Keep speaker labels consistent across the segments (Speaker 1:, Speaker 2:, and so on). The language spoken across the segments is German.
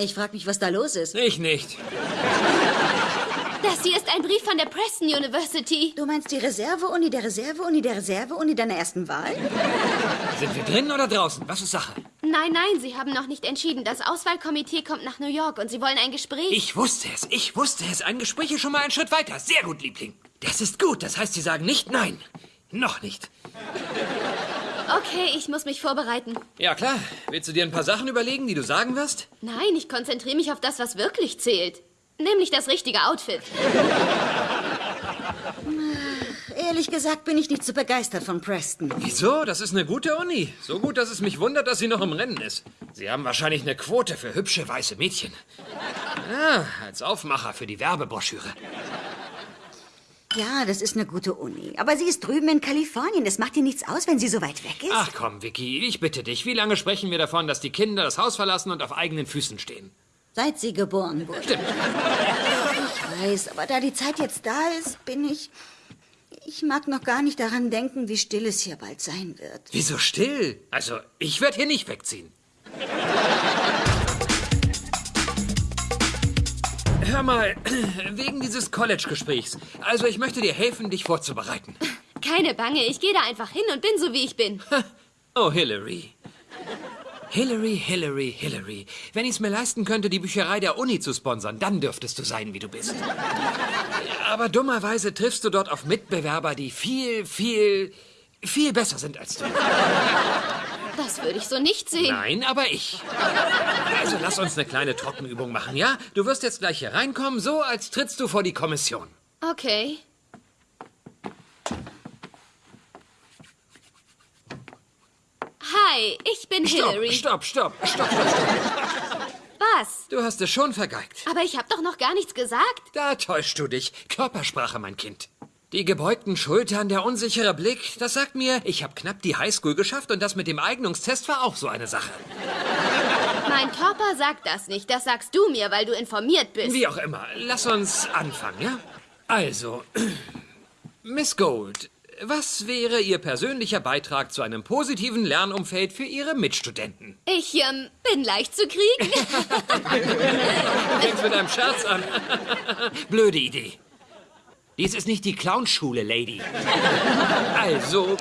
Speaker 1: Ich frage mich, was da los ist.
Speaker 2: Ich nicht.
Speaker 3: Das hier ist ein Brief von der Preston University.
Speaker 1: Du meinst die Reserve-Uni der Reserve-Uni der Reserve-Uni deiner ersten Wahl?
Speaker 2: Sind wir drinnen oder draußen? Was ist Sache?
Speaker 3: Nein, nein, Sie haben noch nicht entschieden. Das Auswahlkomitee kommt nach New York und Sie wollen ein Gespräch.
Speaker 2: Ich wusste es. Ich wusste es. Ein Gespräch ist schon mal einen Schritt weiter. Sehr gut, Liebling. Das ist gut. Das heißt, Sie sagen nicht nein. Noch nicht.
Speaker 3: Okay, ich muss mich vorbereiten.
Speaker 2: Ja, klar. Willst du dir ein paar Sachen überlegen, die du sagen wirst?
Speaker 3: Nein, ich konzentriere mich auf das, was wirklich zählt. Nämlich das richtige Outfit.
Speaker 1: Ehrlich gesagt bin ich nicht so begeistert von Preston.
Speaker 2: Wieso? Das ist eine gute Uni. So gut, dass es mich wundert, dass sie noch im Rennen ist. Sie haben wahrscheinlich eine Quote für hübsche weiße Mädchen. Ja, als Aufmacher für die Werbebroschüre.
Speaker 1: Ja, das ist eine gute Uni. Aber sie ist drüben in Kalifornien. Das macht ihr nichts aus, wenn sie so weit weg ist.
Speaker 2: Ach komm, Vicky, ich bitte dich. Wie lange sprechen wir davon, dass die Kinder das Haus verlassen und auf eigenen Füßen stehen?
Speaker 1: Seit sie geboren wurde.
Speaker 2: Stimmt.
Speaker 1: Ich weiß, aber da die Zeit jetzt da ist, bin ich... Ich mag noch gar nicht daran denken, wie still es hier bald sein wird.
Speaker 2: Wieso still? Also, ich werde hier nicht wegziehen. Hör mal, wegen dieses College-Gesprächs. Also, ich möchte dir helfen, dich vorzubereiten.
Speaker 3: Keine Bange, ich gehe da einfach hin und bin so, wie ich bin.
Speaker 2: Oh, Hillary. Hillary, Hillary, Hillary. Wenn ich es mir leisten könnte, die Bücherei der Uni zu sponsern, dann dürftest du sein, wie du bist. Aber dummerweise triffst du dort auf Mitbewerber, die viel, viel, viel besser sind als du.
Speaker 3: Das würde ich so nicht sehen.
Speaker 2: Nein, aber ich. Also lass uns eine kleine Trockenübung machen, ja? Du wirst jetzt gleich hier reinkommen, so als trittst du vor die Kommission.
Speaker 3: Okay. Hi, ich bin
Speaker 2: Stopp,
Speaker 3: Hillary.
Speaker 2: stopp, stopp, stopp, stopp, stopp.
Speaker 3: Was?
Speaker 2: Du hast es schon vergeigt.
Speaker 3: Aber ich habe doch noch gar nichts gesagt.
Speaker 2: Da täuschst du dich. Körpersprache, mein Kind. Die gebeugten Schultern, der unsichere Blick, das sagt mir, ich habe knapp die Highschool geschafft und das mit dem Eignungstest war auch so eine Sache.
Speaker 3: Mein Körper sagt das nicht. Das sagst du mir, weil du informiert bist.
Speaker 2: Wie auch immer, lass uns anfangen, ja? Also, Miss Gold, was wäre Ihr persönlicher Beitrag zu einem positiven Lernumfeld für Ihre Mitstudenten?
Speaker 3: Ich ähm, bin leicht zu kriegen.
Speaker 2: Du fängst mit einem Scherz an. Blöde Idee. Dies ist nicht die Clownschule, Lady. Also,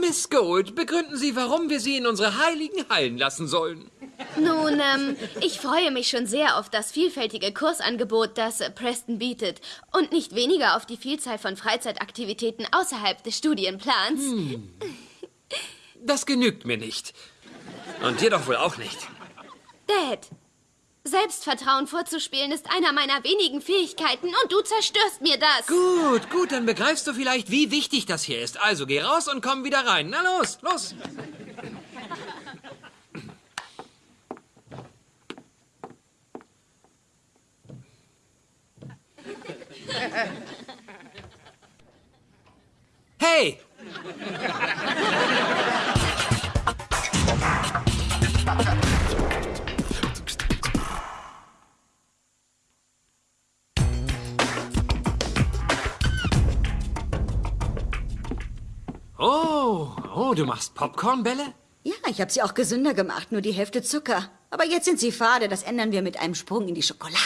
Speaker 2: Miss Gold, begründen Sie, warum wir Sie in unsere heiligen Hallen lassen sollen.
Speaker 3: Nun, ähm, ich freue mich schon sehr auf das vielfältige Kursangebot, das Preston bietet. Und nicht weniger auf die Vielzahl von Freizeitaktivitäten außerhalb des Studienplans.
Speaker 2: Das genügt mir nicht. Und dir doch wohl auch nicht.
Speaker 3: Dad, Selbstvertrauen vorzuspielen ist einer meiner wenigen Fähigkeiten und du zerstörst mir das.
Speaker 2: Gut, gut, dann begreifst du vielleicht, wie wichtig das hier ist. Also geh raus und komm wieder rein. Na los, los. Hey! Oh, du machst Popcornbälle?
Speaker 1: Ja, ich habe sie auch gesünder gemacht, nur die Hälfte Zucker. Aber jetzt sind sie fade, das ändern wir mit einem Sprung in die Schokolade.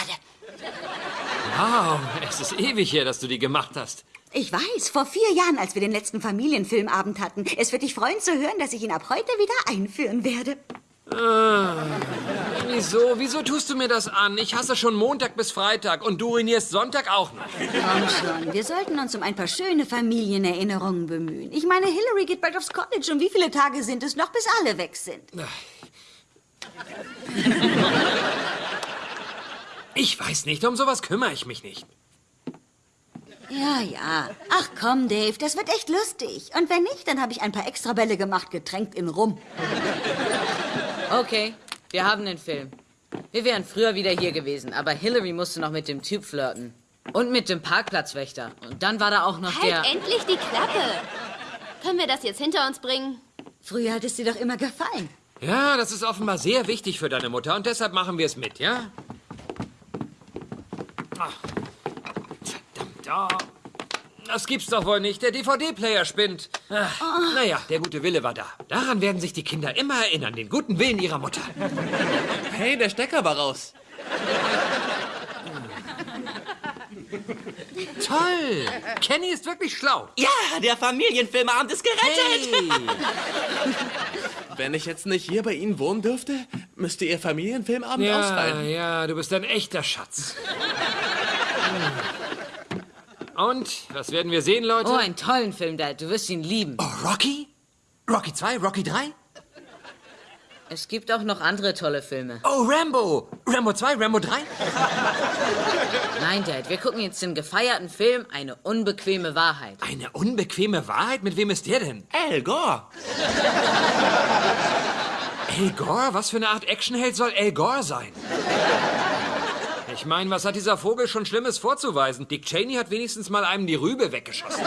Speaker 2: Wow, es ist ewig her, dass du die gemacht hast.
Speaker 1: Ich weiß, vor vier Jahren, als wir den letzten Familienfilmabend hatten. Es wird dich freuen zu hören, dass ich ihn ab heute wieder einführen werde.
Speaker 2: Wieso? Wieso tust du mir das an? Ich hasse schon Montag bis Freitag und du ruinierst Sonntag auch noch.
Speaker 1: Komm schon, wir sollten uns um ein paar schöne Familienerinnerungen bemühen. Ich meine, Hillary geht bald aufs College und wie viele Tage sind es noch, bis alle weg sind?
Speaker 2: Ich weiß nicht, um sowas kümmere ich mich nicht.
Speaker 1: Ja, ja. Ach komm, Dave, das wird echt lustig. Und wenn nicht, dann habe ich ein paar Extrabälle gemacht, getränkt in Rum.
Speaker 4: Okay, wir haben den Film. Wir wären früher wieder hier gewesen, aber Hillary musste noch mit dem Typ flirten. Und mit dem Parkplatzwächter. Und dann war da auch noch der...
Speaker 3: Halt endlich die Klappe. Können wir das jetzt hinter uns bringen?
Speaker 1: Früher hat es dir doch immer gefallen.
Speaker 2: Ja, das ist offenbar sehr wichtig für deine Mutter und deshalb machen wir es mit, ja? Ach, verdammt, oh. Das gibt's doch wohl nicht. Der DVD-Player spinnt. Ach, Naja, der gute Wille war da. Daran werden sich die Kinder immer erinnern, den guten Willen ihrer Mutter.
Speaker 5: Hey, der Stecker war raus.
Speaker 2: Toll! Kenny ist wirklich schlau.
Speaker 5: Ja, der Familienfilmabend ist gerettet.
Speaker 2: Hey!
Speaker 6: Wenn ich jetzt nicht hier bei Ihnen wohnen dürfte, müsste Ihr Familienfilmabend
Speaker 2: Ja,
Speaker 6: ausfallen.
Speaker 2: ja, du bist ein echter Schatz. Und, was werden wir sehen, Leute?
Speaker 4: Oh, einen tollen Film, Dad. Du wirst ihn lieben.
Speaker 2: Oh, Rocky? Rocky 2, Rocky 3?
Speaker 4: Es gibt auch noch andere tolle Filme.
Speaker 2: Oh, Rambo! Rambo 2, Rambo 3?
Speaker 4: Nein, Dad, wir gucken jetzt den gefeierten Film Eine unbequeme Wahrheit.
Speaker 2: Eine unbequeme Wahrheit? Mit wem ist der denn?
Speaker 5: Al Gore.
Speaker 2: Al Gore? Was für eine Art Actionheld soll Al Gore sein? Ich meine, was hat dieser Vogel schon Schlimmes vorzuweisen? Dick Cheney hat wenigstens mal einem die Rübe weggeschossen.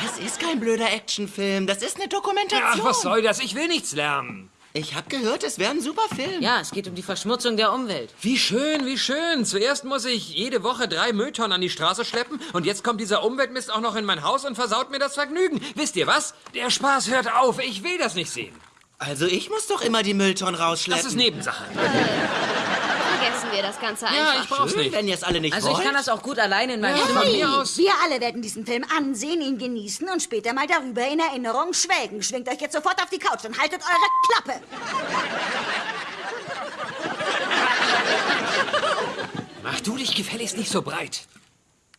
Speaker 5: Das ist kein blöder Actionfilm. Das ist eine Dokumentation.
Speaker 2: Ach, was soll das? Ich will nichts lernen.
Speaker 5: Ich habe gehört, es wäre ein super Film.
Speaker 4: Ja, es geht um die Verschmutzung der Umwelt.
Speaker 2: Wie schön, wie schön. Zuerst muss ich jede Woche drei Mülltonnen an die Straße schleppen und jetzt kommt dieser Umweltmist auch noch in mein Haus und versaut mir das Vergnügen. Wisst ihr was? Der Spaß hört auf. Ich will das nicht sehen.
Speaker 5: Also ich muss doch immer die Mülltonnen rausschleppen.
Speaker 2: Das ist Nebensache.
Speaker 3: Wir das Ganze einfach.
Speaker 2: Ja, ich brauch's
Speaker 5: Schön,
Speaker 2: nicht.
Speaker 5: wenn ihr es alle nicht
Speaker 4: Also ich
Speaker 5: wollt.
Speaker 4: kann das auch gut alleine in meinem
Speaker 2: Ja,
Speaker 4: Zimmer.
Speaker 2: mir aus.
Speaker 1: Wir alle werden diesen Film ansehen, ihn genießen und später mal darüber in Erinnerung schwelgen. Schwingt euch jetzt sofort auf die Couch und haltet eure Klappe.
Speaker 2: Mach du dich gefälligst nicht so breit.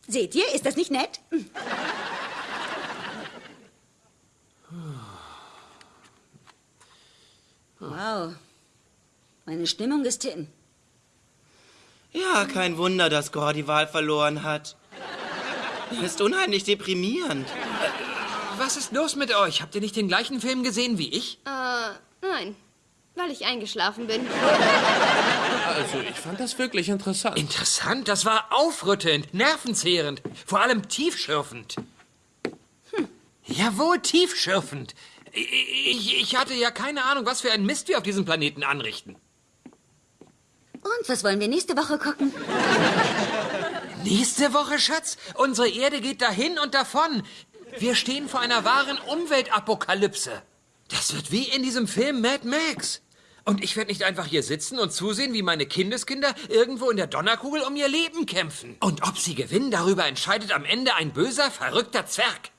Speaker 1: Seht ihr, ist das nicht nett? Wow. Meine Stimmung ist hin.
Speaker 5: Ja, kein Wunder, dass Gore die Wahl verloren hat. Ist unheimlich deprimierend.
Speaker 2: Was ist los mit euch? Habt ihr nicht den gleichen Film gesehen wie ich?
Speaker 3: Äh, nein. Weil ich eingeschlafen bin.
Speaker 6: Also, ich fand das wirklich interessant.
Speaker 2: Interessant, das war aufrüttelnd, nervenzehrend, vor allem tiefschürfend. Hm. Jawohl, tiefschürfend. Ich, ich hatte ja keine Ahnung, was für ein Mist wir auf diesem Planeten anrichten.
Speaker 1: Und was wollen wir nächste Woche gucken?
Speaker 2: Nächste Woche, Schatz, unsere Erde geht dahin und davon. Wir stehen vor einer wahren Umweltapokalypse. Das wird wie in diesem Film Mad Max. Und ich werde nicht einfach hier sitzen und zusehen, wie meine Kindeskinder irgendwo in der Donnerkugel um ihr Leben kämpfen. Und ob sie gewinnen, darüber entscheidet am Ende ein böser, verrückter Zwerg.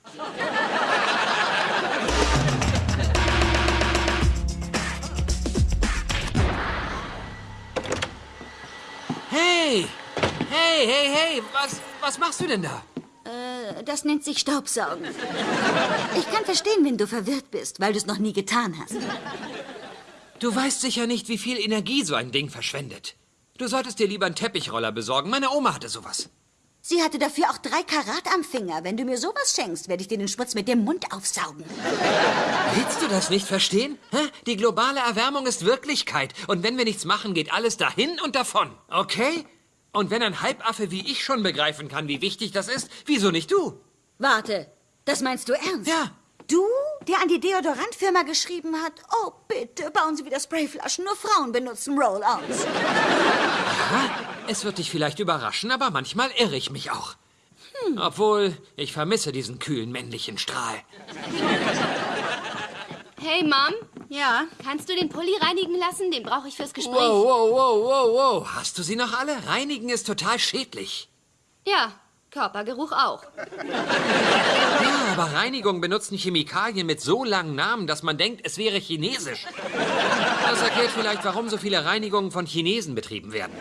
Speaker 2: Hey, hey, hey! Was, was machst du denn da?
Speaker 1: Äh, Das nennt sich Staubsaugen. Ich kann verstehen, wenn du verwirrt bist, weil du es noch nie getan hast.
Speaker 2: Du weißt sicher nicht, wie viel Energie so ein Ding verschwendet. Du solltest dir lieber einen Teppichroller besorgen. Meine Oma hatte sowas.
Speaker 1: Sie hatte dafür auch drei Karat am Finger. Wenn du mir sowas schenkst, werde ich dir den Schmutz mit dem Mund aufsaugen.
Speaker 2: Willst du das nicht verstehen? Hä? Die globale Erwärmung ist Wirklichkeit. Und wenn wir nichts machen, geht alles dahin und davon. Okay? Und wenn ein Halbaffe wie ich schon begreifen kann, wie wichtig das ist, wieso nicht du?
Speaker 1: Warte, das meinst du ernst?
Speaker 2: Ja.
Speaker 1: Du, der an die Deodorantfirma geschrieben hat, oh bitte, bauen Sie wieder Sprayflaschen, nur Frauen benutzen Roll-Ons.
Speaker 2: Es wird dich vielleicht überraschen, aber manchmal irre ich mich auch. Obwohl, ich vermisse diesen kühlen männlichen Strahl.
Speaker 3: Hey, Mom,
Speaker 1: Ja,
Speaker 3: kannst du den Pulli reinigen lassen? Den brauche ich fürs Gespräch.
Speaker 2: Wow, wow, wow, wow, wow. Hast du sie noch alle? Reinigen ist total schädlich.
Speaker 3: Ja, Körpergeruch auch.
Speaker 2: Ja, aber Reinigung benutzen Chemikalien mit so langen Namen, dass man denkt, es wäre chinesisch. Das erklärt vielleicht, warum so viele Reinigungen von Chinesen betrieben werden.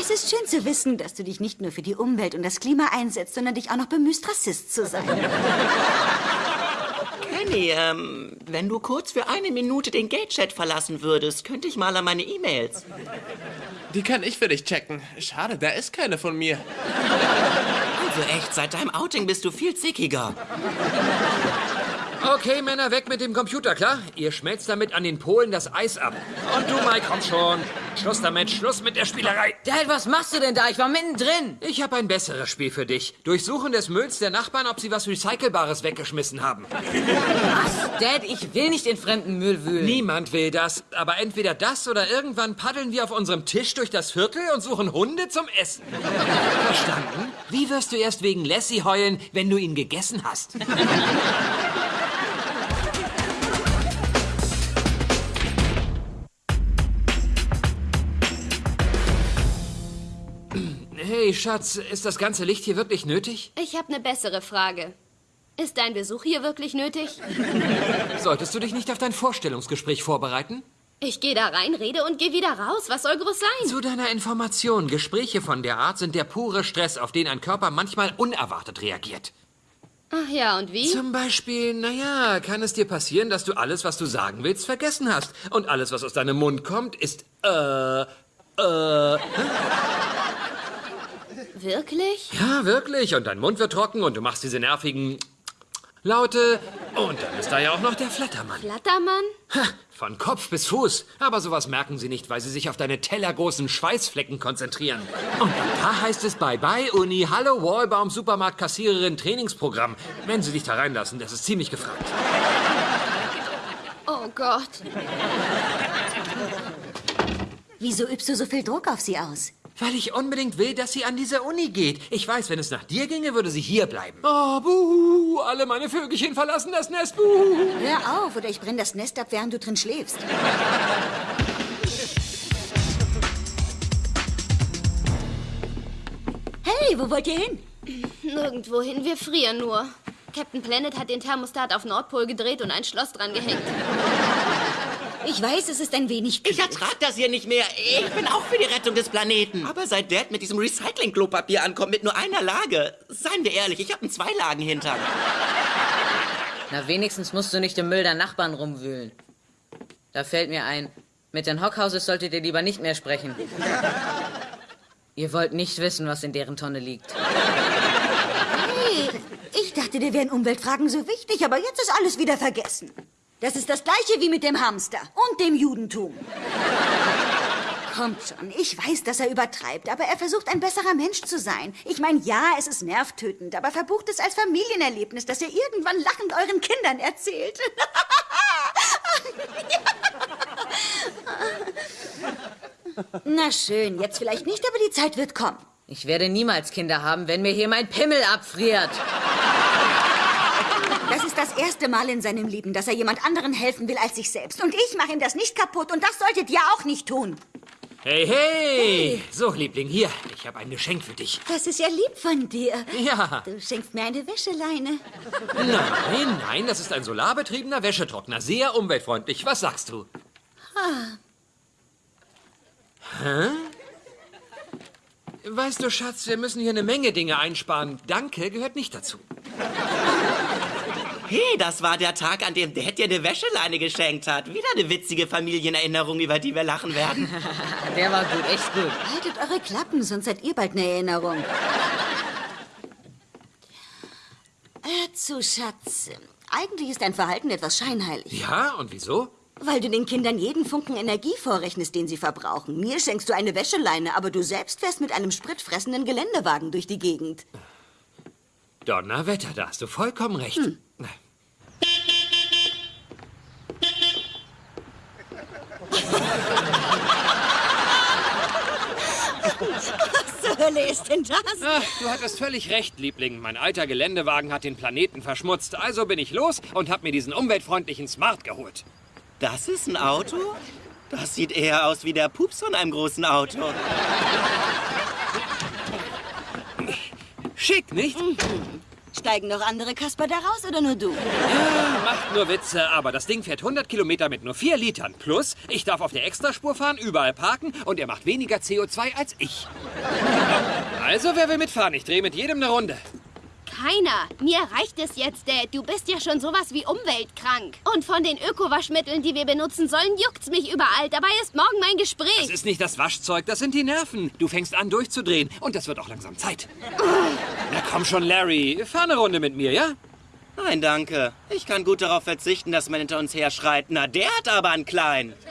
Speaker 1: es ist schön zu wissen, dass du dich nicht nur für die Umwelt und das Klima einsetzt, sondern dich auch noch bemühst, Rassist zu sein.
Speaker 5: Kenny, ähm, wenn du kurz für eine Minute den Gate-Chat verlassen würdest, könnte ich mal an meine E-Mails.
Speaker 6: Die kann ich für dich checken. Schade, da ist keine von mir.
Speaker 5: Also echt, seit deinem Outing bist du viel zickiger.
Speaker 2: Okay, Männer, weg mit dem Computer, klar? Ihr schmelzt damit an den Polen das Eis ab. Und du, Mike, komm schon. Schluss damit, Schluss mit der Spielerei.
Speaker 4: Dad, was machst du denn da? Ich war mittendrin.
Speaker 2: Ich habe ein besseres Spiel für dich. Durchsuchen des Mülls der Nachbarn, ob sie was Recycelbares weggeschmissen haben.
Speaker 4: Was? Dad, ich will nicht in fremden Müll wühlen.
Speaker 2: Niemand will das, aber entweder das oder irgendwann paddeln wir auf unserem Tisch durch das Viertel und suchen Hunde zum Essen. Verstanden? Wie wirst du erst wegen Lassie heulen, wenn du ihn gegessen hast? Schatz, ist das ganze Licht hier wirklich nötig?
Speaker 3: Ich habe eine bessere Frage. Ist dein Besuch hier wirklich nötig?
Speaker 2: Solltest du dich nicht auf dein Vorstellungsgespräch vorbereiten?
Speaker 3: Ich gehe da rein, rede und gehe wieder raus. Was soll groß sein?
Speaker 2: Zu deiner Information, Gespräche von der Art sind der pure Stress, auf den ein Körper manchmal unerwartet reagiert.
Speaker 3: Ach ja, und wie?
Speaker 2: Zum Beispiel, naja, kann es dir passieren, dass du alles, was du sagen willst, vergessen hast. Und alles, was aus deinem Mund kommt, ist, äh, äh,
Speaker 3: Wirklich?
Speaker 2: ja, wirklich. Und dein Mund wird trocken und du machst diese nervigen Laute. Und dann ist da ja auch noch der Flattermann.
Speaker 3: Flattermann?
Speaker 2: Ha, von Kopf bis Fuß. Aber sowas merken sie nicht, weil sie sich auf deine tellergroßen Schweißflecken konzentrieren. Und da heißt es Bye-bye, Uni, Hallo, Wallbaum, Supermarkt, Kassiererin, Trainingsprogramm. Wenn sie dich da reinlassen, das ist ziemlich gefragt.
Speaker 3: Oh Gott.
Speaker 1: Wieso übst du so viel Druck auf sie aus?
Speaker 2: Weil ich unbedingt will, dass sie an diese Uni geht. Ich weiß, wenn es nach dir ginge, würde sie hier bleiben. Oh, buhu, alle meine Vögelchen verlassen das Nest, buhu.
Speaker 1: Hör auf, oder ich brenne das Nest ab, während du drin schläfst. Hey, wo wollt ihr hin?
Speaker 3: Nirgendwohin, wir frieren nur. Captain Planet hat den Thermostat auf Nordpol gedreht und ein Schloss dran gehängt.
Speaker 1: Ich weiß, es ist ein wenig
Speaker 5: Ich
Speaker 1: kühl.
Speaker 5: ertrag das hier nicht mehr. Ich bin auch für die Rettung des Planeten. Aber seit Dad mit diesem Recycling-Klopapier ankommt mit nur einer Lage, seien wir ehrlich, ich habe einen Zweilagen-Hintern.
Speaker 4: Na, wenigstens musst du nicht im Müll der Nachbarn rumwühlen. Da fällt mir ein, mit den Hockhauses solltet ihr lieber nicht mehr sprechen. Ihr wollt nicht wissen, was in deren Tonne liegt.
Speaker 1: Hey, ich dachte, dir wären Umweltfragen so wichtig, aber jetzt ist alles wieder vergessen. Das ist das gleiche wie mit dem Hamster und dem Judentum. Kommt schon, ich weiß, dass er übertreibt, aber er versucht, ein besserer Mensch zu sein. Ich meine, ja, es ist nervtötend, aber verbucht es als Familienerlebnis, das ihr irgendwann lachend euren Kindern erzählt. Na schön, jetzt vielleicht nicht, aber die Zeit wird kommen.
Speaker 4: Ich werde niemals Kinder haben, wenn mir hier mein Pimmel abfriert.
Speaker 1: Das ist das erste Mal in seinem Leben, dass er jemand anderen helfen will als sich selbst. Und ich mache ihm das nicht kaputt und das solltet ihr auch nicht tun.
Speaker 2: Hey, hey! So, Liebling, hier. Ich habe ein Geschenk für dich.
Speaker 1: Das ist ja lieb von dir.
Speaker 2: Ja.
Speaker 1: Du schenkst mir eine Wäscheleine.
Speaker 2: Nein, nein, das ist ein solarbetriebener Wäschetrockner. Sehr umweltfreundlich. Was sagst du? Hä? Weißt du, Schatz, wir müssen hier eine Menge Dinge einsparen. Danke gehört nicht dazu.
Speaker 5: Hey, das war der Tag, an dem Dad dir eine Wäscheleine geschenkt hat. Wieder eine witzige Familienerinnerung, über die wir lachen werden.
Speaker 4: Der war gut, echt gut.
Speaker 1: Haltet eure Klappen, sonst seid ihr bald eine Erinnerung. Hör zu, Schatz. Eigentlich ist dein Verhalten etwas scheinheilig.
Speaker 2: Ja, und wieso?
Speaker 1: Weil du den Kindern jeden Funken Energie vorrechnest, den sie verbrauchen. Mir schenkst du eine Wäscheleine, aber du selbst fährst mit einem spritfressenden Geländewagen durch die Gegend.
Speaker 2: Donnerwetter, da hast du vollkommen recht.
Speaker 1: Was zur Hölle ist denn das?
Speaker 2: Ach, du hattest völlig recht, Liebling. Mein alter Geländewagen hat den Planeten verschmutzt. Also bin ich los und hab mir diesen umweltfreundlichen Smart geholt.
Speaker 5: Das ist ein Auto? Das sieht eher aus wie der Pups von einem großen Auto.
Speaker 2: Schick, nicht?
Speaker 1: Steigen noch andere Kasper da raus oder nur du?
Speaker 2: Macht nur Witze, aber das Ding fährt 100 Kilometer mit nur 4 Litern. Plus, ich darf auf der Extraspur fahren, überall parken und er macht weniger CO2 als ich. Also, wer will mitfahren? Ich drehe mit jedem eine Runde.
Speaker 3: Keiner. Mir reicht es jetzt, Dad. Du bist ja schon sowas wie umweltkrank. Und von den Ökowaschmitteln, die wir benutzen sollen, juckt's mich überall. Dabei ist morgen mein
Speaker 2: Das
Speaker 3: Gespräch.
Speaker 2: ist nicht das Waschzeug, das sind die Nerven. Du fängst an durchzudrehen und das wird auch langsam Zeit. Na komm schon, Larry. Fahr eine Runde mit mir, ja?
Speaker 5: Nein, danke. Ich kann gut darauf verzichten, dass man hinter uns her schreit. Na, der hat aber einen kleinen.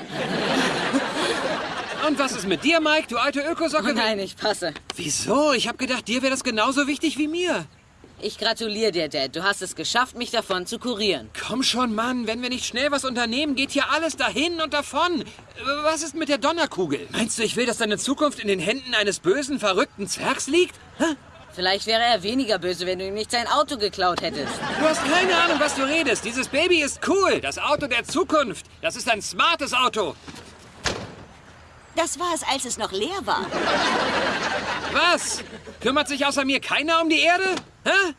Speaker 2: Und was ist mit dir, Mike, du alte Ökosocke?
Speaker 4: Oh nein, ich passe.
Speaker 2: Wieso? Ich hab gedacht, dir wäre das genauso wichtig wie mir.
Speaker 4: Ich gratuliere dir, Dad. Du hast es geschafft, mich davon zu kurieren.
Speaker 2: Komm schon, Mann. Wenn wir nicht schnell was unternehmen, geht hier alles dahin und davon. Was ist mit der Donnerkugel? Meinst du, ich will, dass deine Zukunft in den Händen eines bösen, verrückten Zwergs liegt? Hä?
Speaker 4: Vielleicht wäre er weniger böse, wenn du ihm nicht sein Auto geklaut hättest.
Speaker 2: Du hast keine Ahnung, was du redest. Dieses Baby ist cool. Das Auto der Zukunft. Das ist ein smartes Auto.
Speaker 1: Das war es, als es noch leer war.
Speaker 2: Was? Kümmert sich außer mir keiner um die Erde? Hä?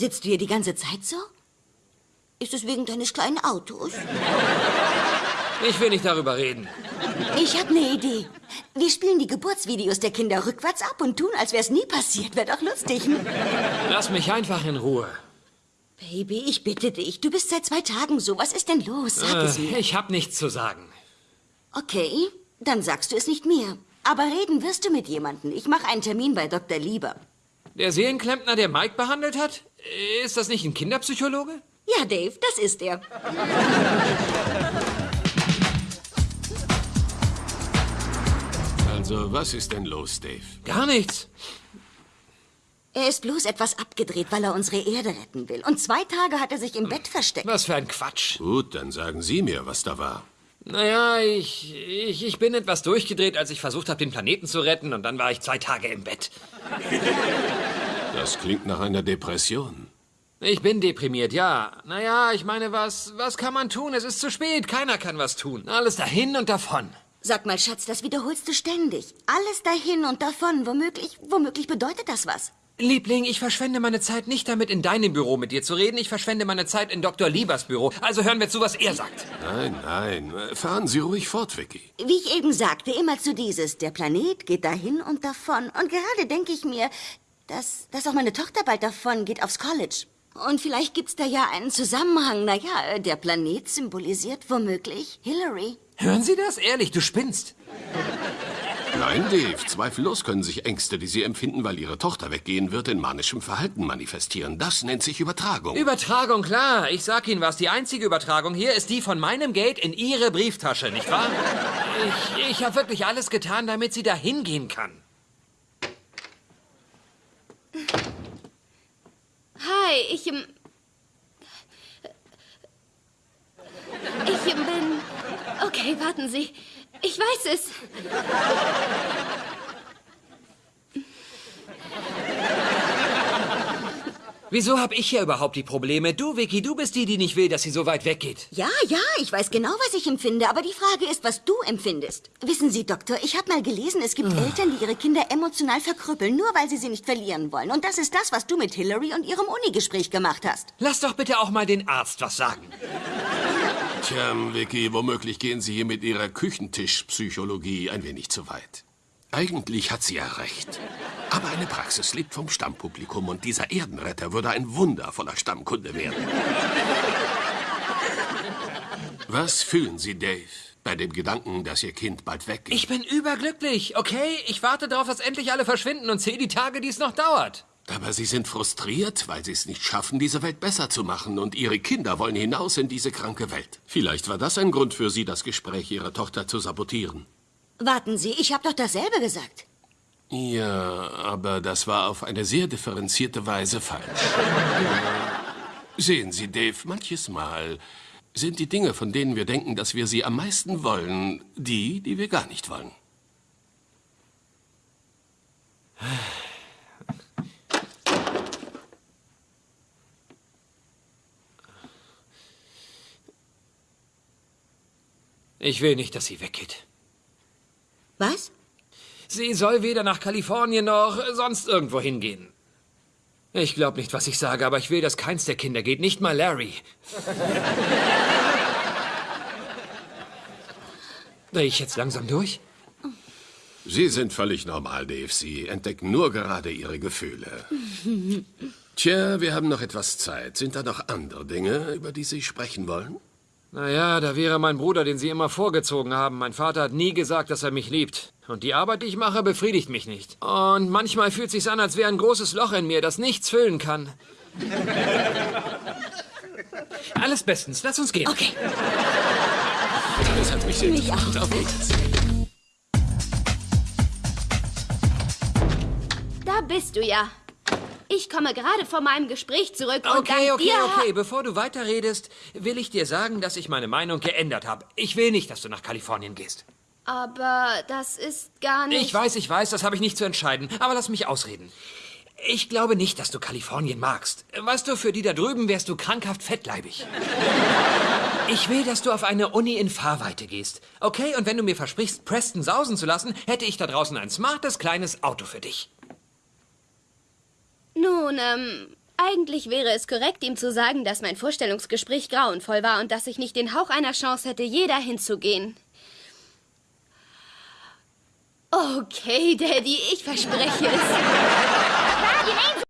Speaker 1: Sitzt du hier die ganze Zeit so? Ist es wegen deines kleinen Autos?
Speaker 2: Ich will nicht darüber reden.
Speaker 1: Ich habe eine Idee. Wir spielen die Geburtsvideos der Kinder rückwärts ab und tun, als wäre es nie passiert. Wäre doch lustig. hm?
Speaker 2: Lass mich einfach in Ruhe.
Speaker 1: Baby, ich bitte dich. Du bist seit zwei Tagen so. Was ist denn los? Sag es mir.
Speaker 2: Äh, Ich hab nichts zu sagen.
Speaker 1: Okay, dann sagst du es nicht mir. Aber reden wirst du mit jemandem. Ich mache einen Termin bei Dr. Lieber.
Speaker 2: Der Seelenklempner, der Mike behandelt hat? Ist das nicht ein Kinderpsychologe?
Speaker 1: Ja, Dave, das ist er.
Speaker 7: Also, was ist denn los, Dave?
Speaker 2: Gar nichts.
Speaker 1: Er ist bloß etwas abgedreht, weil er unsere Erde retten will. Und zwei Tage hat er sich im Bett versteckt.
Speaker 2: Was für ein Quatsch.
Speaker 7: Gut, dann sagen Sie mir, was da war.
Speaker 2: Naja, ich, ich, ich bin etwas durchgedreht, als ich versucht habe, den Planeten zu retten. Und dann war ich zwei Tage im Bett.
Speaker 7: Das klingt nach einer Depression.
Speaker 2: Ich bin deprimiert, ja. Naja, ich meine, was, was kann man tun? Es ist zu spät. Keiner kann was tun. Alles dahin und davon.
Speaker 1: Sag mal, Schatz, das wiederholst du ständig. Alles dahin und davon. Womöglich, womöglich bedeutet das was.
Speaker 2: Liebling, ich verschwende meine Zeit nicht damit, in deinem Büro mit dir zu reden. Ich verschwende meine Zeit in Dr. Liebers Büro. Also hören wir zu, was er sagt.
Speaker 7: Nein, nein, fahren Sie ruhig fort, Vicky.
Speaker 1: Wie ich eben sagte, immer zu dieses. Der Planet geht dahin und davon. Und gerade denke ich mir, dass, dass auch meine Tochter bald davon geht aufs College. Und vielleicht gibt's da ja einen Zusammenhang. Naja, der Planet symbolisiert womöglich Hillary.
Speaker 2: Hören Sie das? Ehrlich, du spinnst.
Speaker 7: Nein, Dave, zweifellos können sich Ängste, die Sie empfinden, weil Ihre Tochter weggehen wird, in manischem Verhalten manifestieren. Das nennt sich Übertragung.
Speaker 2: Übertragung, klar. Ich sag Ihnen was. Die einzige Übertragung hier ist die von meinem Geld in Ihre Brieftasche, nicht wahr? Ich, ich habe wirklich alles getan, damit sie da hingehen kann.
Speaker 3: Hi, ich. ähm, Ich ähm, bin. Okay, warten Sie. Ich weiß es.
Speaker 2: Wieso hab ich hier überhaupt die Probleme? Du, Vicky, du bist die, die nicht will, dass sie so weit weggeht.
Speaker 1: Ja, ja, ich weiß genau, was ich empfinde, aber die Frage ist, was du empfindest. Wissen Sie, Doktor, ich habe mal gelesen, es gibt Eltern, die ihre Kinder emotional verkrüppeln, nur weil sie sie nicht verlieren wollen. Und das ist das, was du mit Hillary und ihrem Uni-Gespräch gemacht hast.
Speaker 2: Lass doch bitte auch mal den Arzt was sagen.
Speaker 7: Tja, Vicky, womöglich gehen Sie hier mit Ihrer Küchentischpsychologie ein wenig zu weit. Eigentlich hat sie ja recht. Aber eine Praxis lebt vom Stammpublikum und dieser Erdenretter würde ein wundervoller Stammkunde werden. Was fühlen Sie, Dave, bei dem Gedanken, dass Ihr Kind bald weggeht?
Speaker 2: Ich bin überglücklich, okay? Ich warte darauf, dass endlich alle verschwinden und zähle die Tage, die es noch dauert.
Speaker 7: Aber Sie sind frustriert, weil Sie es nicht schaffen, diese Welt besser zu machen. Und Ihre Kinder wollen hinaus in diese kranke Welt. Vielleicht war das ein Grund für Sie, das Gespräch Ihrer Tochter zu sabotieren.
Speaker 1: Warten Sie, ich habe doch dasselbe gesagt.
Speaker 7: Ja, aber das war auf eine sehr differenzierte Weise falsch. Sehen Sie, Dave, manches Mal sind die Dinge, von denen wir denken, dass wir sie am meisten wollen, die, die wir gar nicht wollen.
Speaker 2: Ich will nicht, dass sie weggeht.
Speaker 1: Was?
Speaker 2: Sie soll weder nach Kalifornien noch sonst irgendwo hingehen. Ich glaube nicht, was ich sage, aber ich will, dass keins der Kinder geht, nicht mal Larry. Dreh ich jetzt langsam durch?
Speaker 7: Sie sind völlig normal, Dave. Sie entdecken nur gerade Ihre Gefühle. Tja, wir haben noch etwas Zeit. Sind da noch andere Dinge, über die Sie sprechen wollen?
Speaker 2: Naja, da wäre mein Bruder, den Sie immer vorgezogen haben. Mein Vater hat nie gesagt, dass er mich liebt. Und die Arbeit, die ich mache, befriedigt mich nicht. Und manchmal fühlt sich's an, als wäre ein großes Loch in mir, das nichts füllen kann. Alles bestens. Lass uns gehen.
Speaker 1: Okay.
Speaker 7: Das hat mich sehr
Speaker 1: Mich auch.
Speaker 7: Auf Wiedersehen.
Speaker 3: Da bist du ja. Ich komme gerade von meinem Gespräch zurück und
Speaker 2: Okay,
Speaker 3: dank
Speaker 2: okay,
Speaker 3: dir...
Speaker 2: okay. Bevor du weiterredest, will ich dir sagen, dass ich meine Meinung geändert habe. Ich will nicht, dass du nach Kalifornien gehst.
Speaker 3: Aber das ist gar nicht...
Speaker 2: Ich weiß, ich weiß, das habe ich nicht zu entscheiden. Aber lass mich ausreden. Ich glaube nicht, dass du Kalifornien magst. Weißt du, für die da drüben wärst du krankhaft fettleibig. Ich will, dass du auf eine Uni in Fahrweite gehst. Okay, und wenn du mir versprichst, Preston sausen zu lassen, hätte ich da draußen ein smartes, kleines Auto für dich.
Speaker 3: Nun, ähm, eigentlich wäre es korrekt, ihm zu sagen, dass mein Vorstellungsgespräch grauenvoll war und dass ich nicht den Hauch einer Chance hätte, je dahin zu gehen. Okay, Daddy, ich verspreche es.